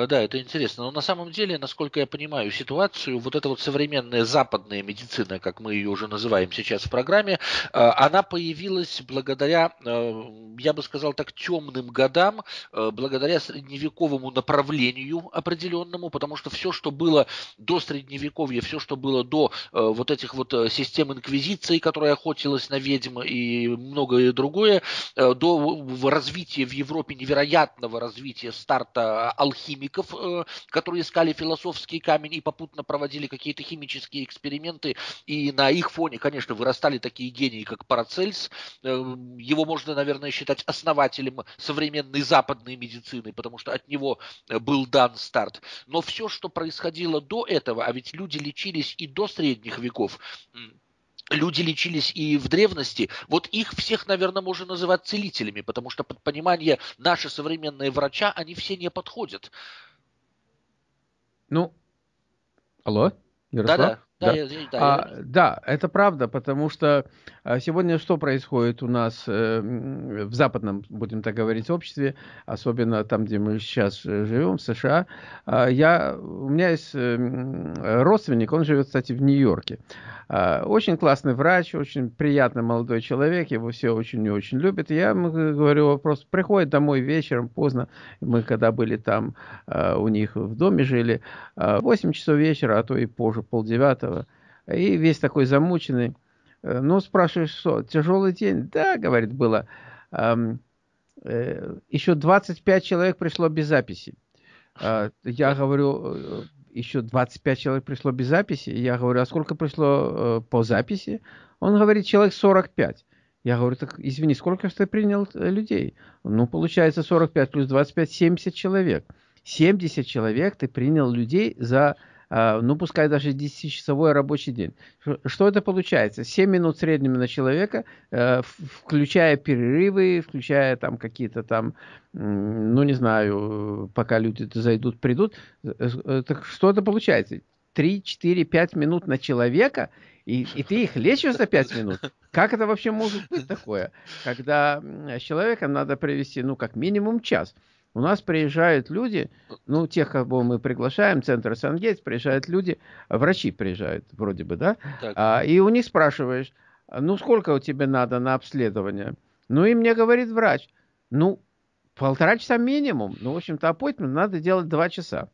Э, да, это интересно. Но на самом деле, насколько я понимаю ситуацию, вот эта вот современная западная медицина, как мы ее уже называем сейчас в программе, э, она появилась благодаря, э, я бы сказал так, темным годам, благодаря средневековому направлению определенному, потому что все, что было до средневековья, все, что было до вот этих вот систем инквизиции, которая охотилась на ведьм и многое другое, до развития в Европе невероятного развития старта алхимиков, э, которые искали философский камень и попутно проводили какие-то химические эксперименты, и на их фоне, конечно, вырастали такие гении, как Парацельс. Э, его можно, наверное, считать основателем современной западной медицины, потому что от него э, был дан старт. Но все, что происходило до этого, а ведь люди лечились и до средних веков, люди лечились и в древности, вот их всех, наверное, можно называть целителями, потому что под понимание наши современные врача, они все не подходят. Ну, алло, Ярослав? Да-да. Да, да. Я, да, а, я... да, это правда, потому что а, сегодня что происходит у нас э, в западном, будем так говорить, обществе, особенно там, где мы сейчас э, живем, в США. А, я, у меня есть э, родственник, он живет, кстати, в Нью-Йорке. А, очень классный врач, очень приятный молодой человек, его все очень и очень любят. Я ему говорю вопрос, приходит домой вечером, поздно, мы когда были там у них в доме жили, 8 а, часов вечера, а то и позже, полдевятого, и весь такой замученный. Э, ну, спрашиваешь, что, тяжелый день? Да, говорит, было. Э, еще 25 человек пришло без записи. Я говорю, еще 25 человек пришло без записи. Я говорю, а сколько пришло э, по записи? Он говорит, человек 45. Я говорю, так извини, сколько же ты принял э, людей? Ну, получается 45 плюс 25, 70 человек. 70 человек ты принял людей за а, ну, пускай даже 10-часовой рабочий день. Что это получается? 7 минут в среднем на человека, э, включая перерывы, включая там какие-то там, ну, не знаю, пока люди зайдут, придут. Э, так что это получается? 3, 4, 5 минут на человека, и, и ты их лечишь за 5 минут. Как это вообще может быть такое? Когда с надо провести, ну, как минимум час. У нас приезжают люди, ну, тех, кого мы приглашаем, центр Сангейтс, приезжают люди, врачи приезжают вроде бы, да? А, и у них спрашиваешь, ну, сколько у тебя надо на обследование? Ну, и мне говорит врач, ну, полтора часа минимум. Ну, в общем-то, аппойтмент надо делать два часа.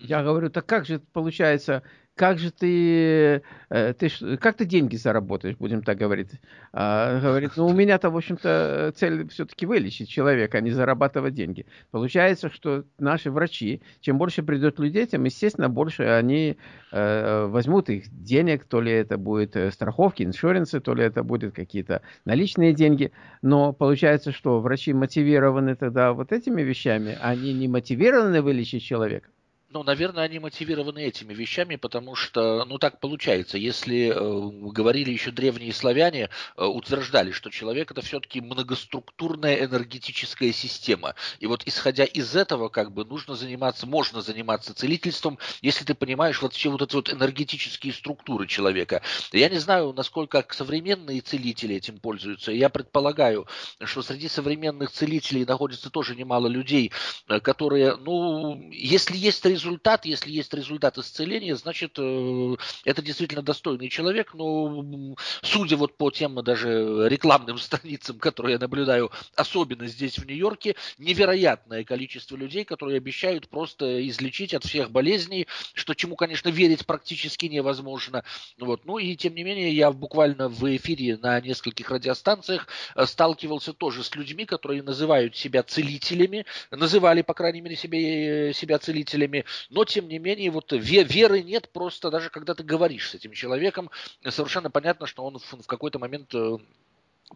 Я говорю, так как же получается, как же ты, э, ты, как ты деньги заработаешь, будем так говорить. А, говорит, ну у меня-то, в общем-то, цель все-таки вылечить человека, а не зарабатывать деньги. Получается, что наши врачи, чем больше придет людей, тем, естественно, больше они э, возьмут их денег, то ли это будет э, страховки, иншуренсы, то ли это будут какие-то наличные деньги. Но получается, что врачи мотивированы тогда вот этими вещами, они не мотивированы вылечить человека. Ну, наверное, они мотивированы этими вещами, потому что, ну, так получается. Если э, говорили еще древние славяне, э, утверждали, что человек это все-таки многоструктурная энергетическая система. И вот исходя из этого, как бы, нужно заниматься, можно заниматься целительством, если ты понимаешь вот все вот эти вот энергетические структуры человека. Я не знаю, насколько современные целители этим пользуются. Я предполагаю, что среди современных целителей находится тоже немало людей, э, которые, ну, если есть результат, если есть результат исцеления, значит, э, это действительно достойный человек. Но судя вот по тем даже рекламным страницам, которые я наблюдаю, особенно здесь в Нью-Йорке, невероятное количество людей, которые обещают просто излечить от всех болезней, что чему, конечно, верить практически невозможно. Вот. Ну и тем не менее, я буквально в эфире на нескольких радиостанциях э, сталкивался тоже с людьми, которые называют себя целителями, называли, по крайней мере, себе, себя целителями, но тем не менее вот веры нет просто даже когда ты говоришь с этим человеком, совершенно понятно, что он в какой-то момент э,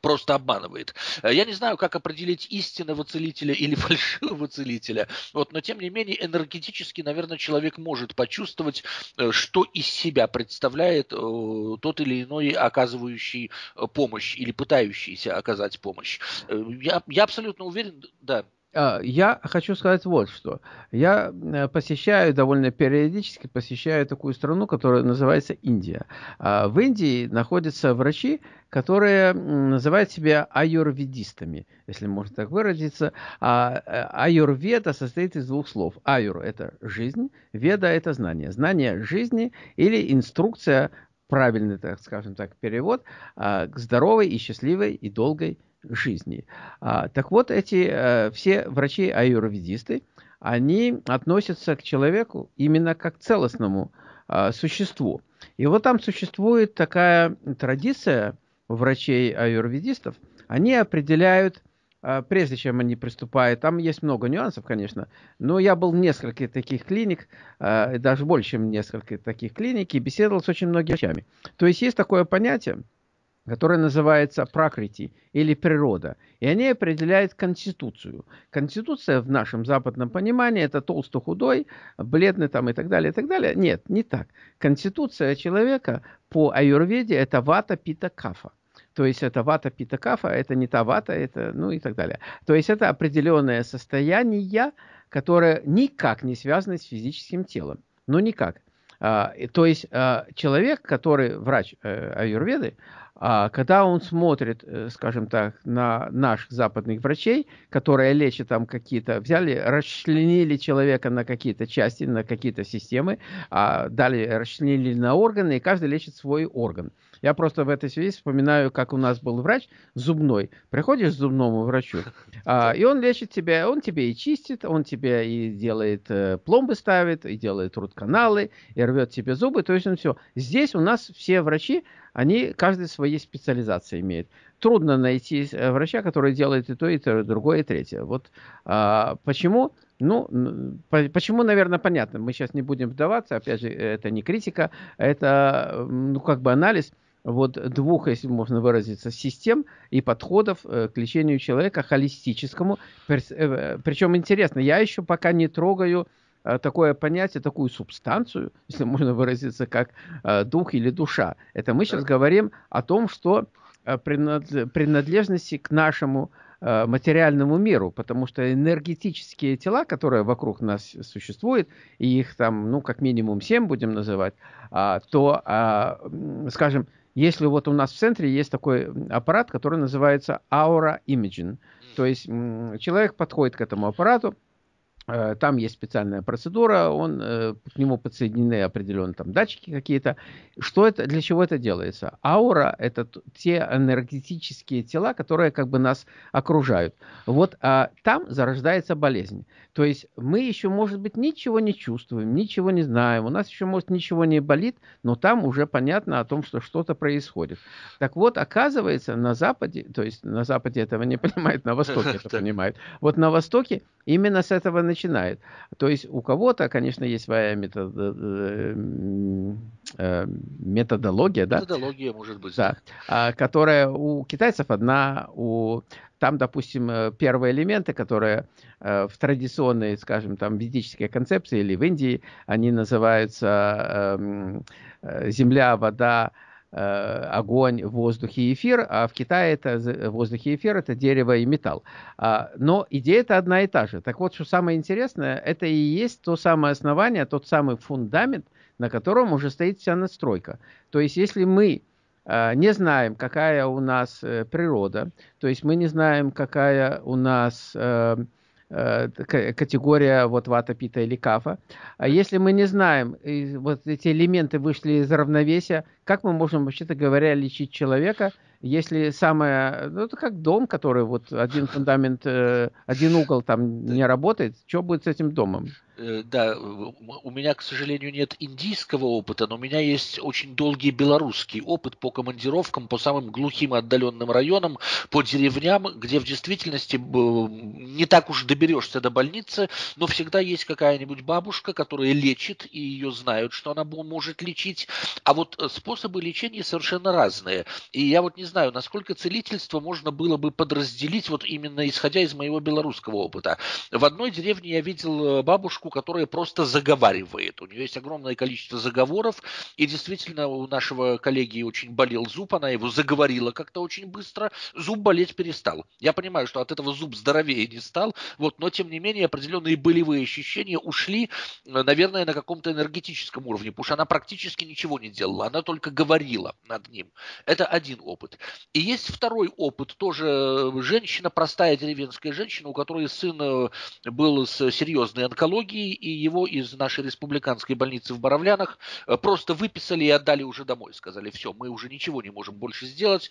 просто обманывает. Я не знаю, как определить истинного целителя или фальшивого целителя, вот, но тем не менее энергетически, наверное, человек может почувствовать, э, что из себя представляет э, тот или иной оказывающий помощь или пытающийся оказать помощь. Я, я абсолютно уверен, да, я хочу сказать вот что. Я э, посещаю довольно периодически, посещаю такую страну, которая называется Индия. А, в Индии находятся врачи, которые называют себя аюрведистами, если можно так выразиться. А э, аюрведа состоит из двух слов. Аюр – это жизнь, веда – это знание. Знание жизни или инструкция, правильный, так скажем так, перевод, к здоровой и счастливой и долгой жизни. А, так вот, эти а, все врачи-аюрведисты, они относятся к человеку именно как к целостному а, существу. И вот там существует такая традиция врачей-аюрведистов. Они определяют, а, прежде чем они приступают, там есть много нюансов, конечно, но я был в нескольких таких клиник, а, даже больше, чем несколько таких клиник, и беседовал с очень многими врачами. То есть есть такое понятие – которая называется пракрити или природа. И они определяют конституцию. Конституция в нашем западном понимании это толсто-худой, бледный там и так далее, и так далее. Нет, не так. Конституция человека по аюрведе это вата пита кафа. То есть это вата пита кафа, это не та вата, это ну и так далее. То есть это определенное состояние, которое никак не связано с физическим телом. Ну никак. А, то есть а, человек, который врач э, аюрведы, когда он смотрит, э, скажем так, на наших западных врачей, которые лечат там какие-то, взяли, расчленили человека на какие-то части, на какие-то системы, а далее расчленили на органы, и каждый лечит свой орган. Я просто в этой связи вспоминаю, как у нас был врач зубной. Приходишь к зубному врачу, а, и он лечит тебя, он тебе и чистит, он тебе и делает э, пломбы ставит, и делает рут-каналы, и рвет тебе зубы, то есть он все. Здесь у нас все врачи, они каждый своей специализации имеет. Трудно найти э, врача, который делает и то, и то, и другое, и третье. Вот а, почему? Ну, почему, наверное, понятно. Мы сейчас не будем вдаваться. Опять же, это не критика, это, ну, как бы анализ вот двух, если можно выразиться, систем и подходов э, к лечению человека холистическому. Э, Причем интересно, я еще пока не трогаю э, такое понятие, такую субстанцию, если можно выразиться, как дух или душа. Это мы сейчас говорим о том, что принадлежности к нашему материальному миру, потому что энергетические тела, которые вокруг нас существуют, и их там, ну, как минимум семь будем называть, а, то, а, скажем, если вот у нас в центре есть такой аппарат, который называется Aura Imaging, то есть человек подходит к этому аппарату, там есть специальная процедура, он, э, к нему подсоединены определенные там датчики какие-то. Что это, для чего это делается? Аура – это те энергетические тела, которые как бы нас окружают. Вот а там зарождается болезнь. То есть мы еще, может быть, ничего не чувствуем, ничего не знаем, у нас еще, может, ничего не болит, но там уже понятно о том, что что-то происходит. Так вот, оказывается, на Западе, то есть на Западе этого не понимают, на Востоке это понимают. Вот на Востоке именно с этого начинает. То есть у кого-то, конечно, есть своя метод, э, э, методология, да? Методология, может быть. Да, а, которая у китайцев одна, у там, допустим, э, первые элементы, которые в традиционной, скажем, там, ведической концепции или в Индии, они называются земля, вода, огонь, воздух и эфир, а в Китае это воздух и эфир, это дерево и металл. А, но идея это одна и та же. Так вот, что самое интересное, это и есть то самое основание, тот самый фундамент, на котором уже стоит вся настройка. То есть, если мы э, не знаем, какая у нас э, природа, то есть мы не знаем, какая у нас Э, категория вот вата, пита или кафа. А если мы не знаем, вот эти элементы вышли из равновесия, как мы можем, вообще-то говоря, лечить человека, если самое, ну это как дом, который вот один фундамент, э, один угол там не работает, что будет с этим домом? Э, да, у меня, к сожалению, нет индийского опыта, но у меня есть очень долгий белорусский опыт по командировкам по самым глухим и отдаленным районам, по деревням, где в действительности не так уж доберешься до больницы, но всегда есть какая-нибудь бабушка, которая лечит, и ее знают, что она может лечить. А вот э, способы лечения совершенно разные. И я вот не знаю, насколько целительство можно было бы подразделить вот именно исходя из моего белорусского опыта. В одной деревне я видел э, бабушку, которая просто заговаривает. У нее есть огромное количество заговоров, и действительно у нашего коллеги очень болел зуб, она его заговорила как-то очень быстро, зуб болеть перестал. Я понимаю, что от этого зуб здоровее не стал, вот, но тем не менее определенные болевые ощущения ушли, э, наверное, на каком-то энергетическом уровне, потому что она практически ничего не делала, она только говорила над ним. Это один опыт. И есть второй опыт, тоже э, женщина, простая деревенская женщина, у которой сын э, был с серьезной онкологией, и его из нашей республиканской больницы в Боровлянах просто выписали и отдали уже домой. Сказали, все, мы уже ничего не можем больше сделать,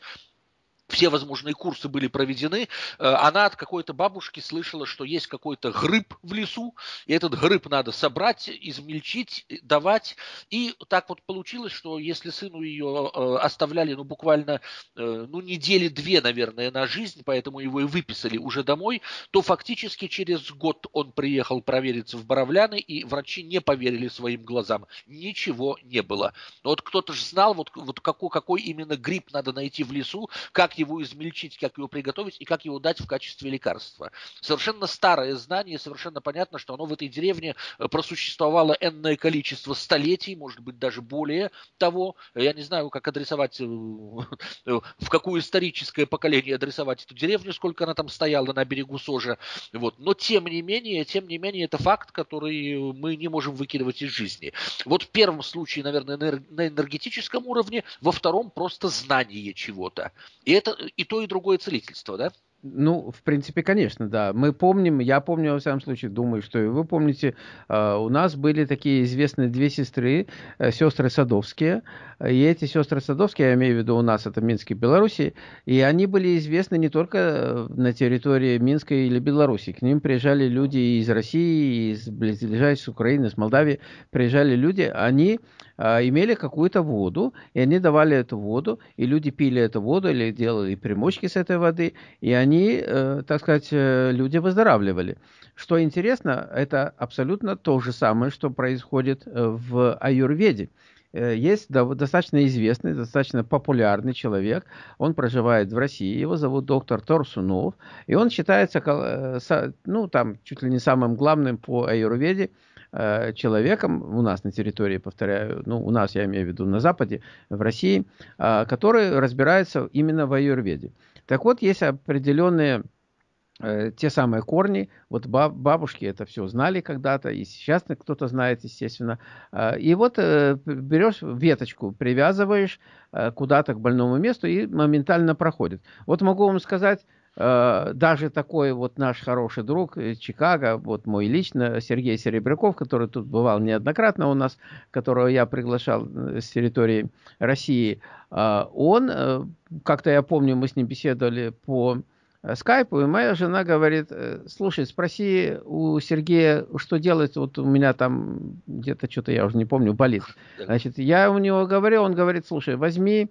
все возможные курсы были проведены, э, она от какой-то бабушки слышала, что есть какой-то грыб в лесу, и этот грыб надо собрать, измельчить, давать. И так вот получилось, что если сыну ее э, оставляли, ну, буквально, э, ну, недели две, наверное, на жизнь, поэтому его и выписали уже домой, то фактически через год он приехал провериться в Боровляны, и врачи не поверили своим глазам. Ничего не было. Но вот кто-то же знал, вот, вот какой, какой именно гриб надо найти в лесу, как как его измельчить, как его приготовить и как его дать в качестве лекарства. Совершенно старое знание, совершенно понятно, что оно в этой деревне э, просуществовало энное количество столетий, может быть, даже более того. Я не знаю, как адресовать, э, в какое историческое поколение адресовать эту деревню, сколько она там стояла на берегу Сожа. Вот. Но тем не менее, тем не менее, это факт, который мы не можем выкидывать из жизни. Вот в первом случае, наверное, на энергетическом уровне, во втором просто знание чего-то. И и то, и другое целительство, да? Ну, в принципе, конечно, да. Мы помним, я помню, во всяком случае, думаю, что и вы помните, э, у нас были такие известные две сестры, э, сестры Садовские, и эти сестры Садовские, я имею в виду у нас, это Минск и Беларуси, и они были известны не только э, на территории Минска или Беларуси. К ним приезжали люди из России, из близлежащей Украины, из Молдавии, приезжали люди, они а, имели какую-то воду, и они давали эту воду, и люди пили эту воду или делали примочки с этой воды, и они, э, так сказать, э, люди выздоравливали. Что интересно, это абсолютно то же самое, что происходит э, в аюрведе есть достаточно известный, достаточно популярный человек. Он проживает в России. Его зовут доктор Торсунов. И он считается, ну, там, чуть ли не самым главным по аюрведе человеком у нас на территории, повторяю, ну, у нас, я имею в виду на Западе, в России, э, который разбирается именно в аюрведе. Так вот, есть определенные э, те самые корни, вот бабушки это все знали когда-то, и сейчас кто-то знает, естественно. И вот берешь веточку, привязываешь куда-то к больному месту и моментально проходит. Вот могу вам сказать, Э, даже такой вот наш хороший друг Чикаго, вот мой лично, Сергей Серебряков, который тут бывал неоднократно у нас, которого я приглашал э, с территории России, э, он, как-то я помню, мы с ним беседовали по скайпу, и моя жена говорит, слушай, спроси у Сергея, что делать, вот у меня там где-то что-то, я уже не помню, болит. Значит, я у него говорю, он говорит, слушай, возьми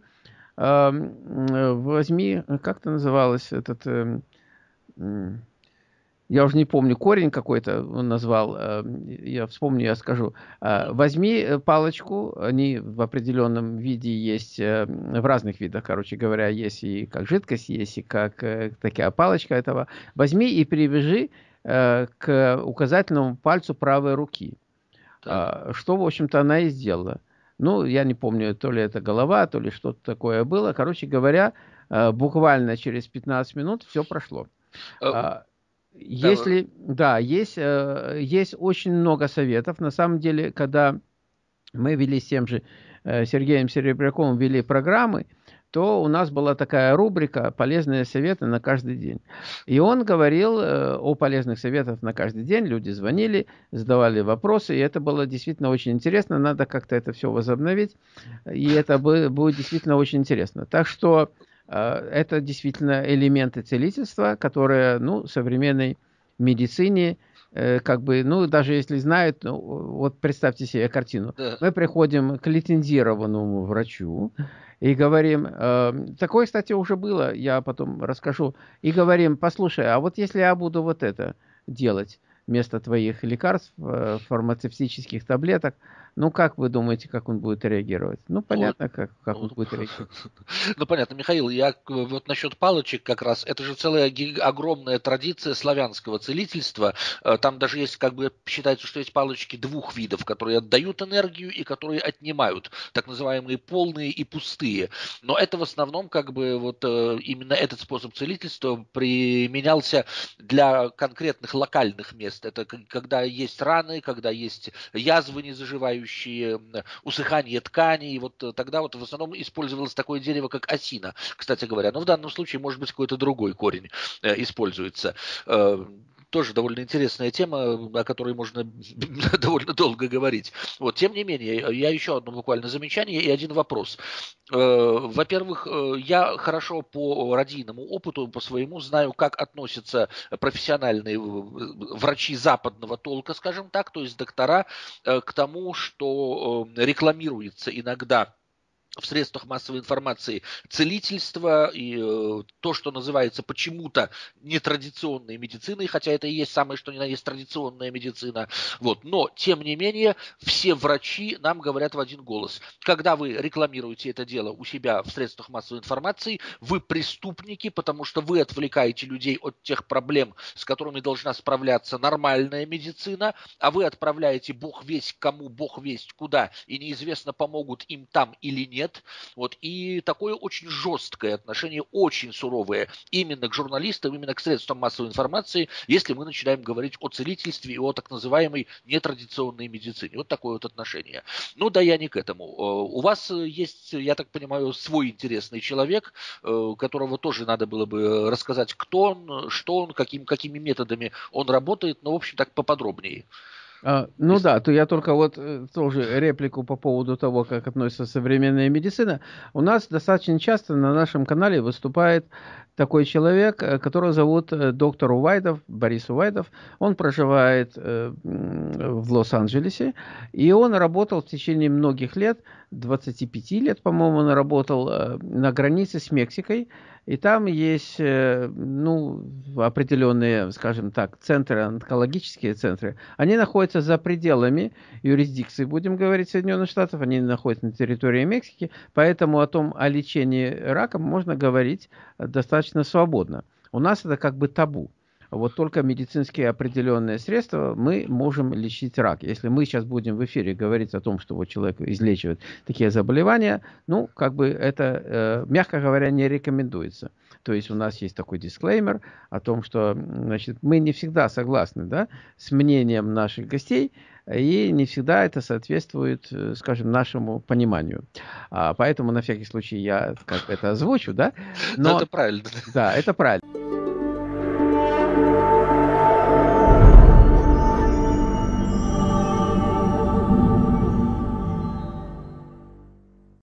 возьми, как это называлось, этот, эм, я уже не помню, корень какой-то он назвал, я вспомню, я скажу. А, возьми э, палочку, они в определенном виде есть, э, в разных видах, короче говоря, есть и как жидкость, есть и как э, такая палочка этого. Возьми и привяжи к указательному пальцу правой руки. Так. А, что, в общем-то, она и сделала. Ну, я не помню, то ли это голова, то ли что-то такое было. Короче говоря, э, буквально через 15 минут все прошло. Э, а, если, да, есть, э, есть очень много советов. На самом деле, когда мы вели с тем же Сергеем Серебряковым, вели программы, то у нас была такая рубрика «Полезные советы на каждый день». И он говорил э, о полезных советах на каждый день. Люди звонили, задавали вопросы, и это было действительно очень интересно. Надо как-то это все возобновить, и это будет действительно очень интересно. Так что э, это действительно элементы целительства, которые ну, в современной медицине э, как бы, ну, даже если знают, ну, вот представьте себе картину. Да. Мы приходим к лицензированному врачу, и говорим, э, такое, кстати, уже было, я потом расскажу, и говорим, послушай, а вот если я буду вот это делать, вместо твоих лекарств, э, фармацевтических таблеток, ну, как вы думаете, как он будет реагировать? Ну, понятно, как, как он будет реагировать. Ну, понятно, Михаил, я вот насчет палочек как раз, это же целая огромная традиция славянского целительства. Э, там даже есть, как бы, считается, что есть палочки двух видов, которые отдают энергию и которые отнимают, так называемые полные и пустые. Но это в основном, как бы, вот э, именно этот способ целительства применялся для конкретных локальных мест. Это когда есть раны, когда есть язвы не заживающие, подавляющие усыхание тканей. Вот э, тогда вот в основном использовалось такое дерево, как осина, кстати говоря. Но в данном случае, может быть, какой-то другой корень э, используется. Э, тоже довольно интересная тема, о которой можно довольно долго говорить. Вот, тем не менее, я еще одно буквально замечание и один вопрос. Во-первых, я хорошо по радийному опыту, по своему знаю, как относятся профессиональные врачи западного толка, скажем так, то есть доктора, к тому, что рекламируется иногда в средствах массовой информации целительство и э, то, что называется почему-то нетрадиционной медициной, хотя это и есть самое, что ни на есть традиционная медицина. Вот. Но, тем не менее, все врачи нам говорят в один голос. Когда вы рекламируете это дело у себя в средствах массовой информации, вы преступники, потому что вы отвлекаете людей от тех проблем, с которыми должна справляться нормальная медицина, а вы отправляете бог весть кому, бог весть куда, и неизвестно, помогут им там или нет, нет. Вот, и такое очень жесткое отношение, очень суровое именно к журналистам, именно к средствам массовой информации, если мы начинаем говорить о целительстве и о так называемой нетрадиционной медицине. Вот такое вот отношение. Ну да, я не к этому. Э, у вас есть, я так понимаю, свой интересный человек, э, которого тоже надо было бы рассказать, кто он, что он, каким, какими методами он работает, но, в общем, так поподробнее. А, ну да, то я только вот э, тоже реплику по поводу того, как относится современная медицина. У нас достаточно часто на нашем канале выступает такой человек, э, которого зовут э, доктор Увайдов, Борис Увайдов. Он проживает в Лос-Анджелесе, и он работал в течение многих лет, 25 лет, по-моему, он работал на границе с Мексикой, и там есть ну, определенные, скажем так, центры, онкологические центры. Они находятся за пределами юрисдикции, будем говорить, Соединенных Штатов, они находятся на территории Мексики, поэтому о том, о лечении раком можно говорить достаточно достаточно свободно. У нас это как бы табу. Вот только медицинские определенные средства мы можем лечить рак. Если мы сейчас будем в эфире говорить о том, что вот человек излечивает такие заболевания, ну, как бы это, э, мягко говоря, не рекомендуется. То есть у нас есть такой дисклеймер о том, что значит, мы не всегда согласны да, с мнением наших гостей, и не всегда это соответствует, э, скажем, нашему пониманию. А, поэтому на всякий случай я как это озвучу, да? Но, Но это правильно. Да, это правильно.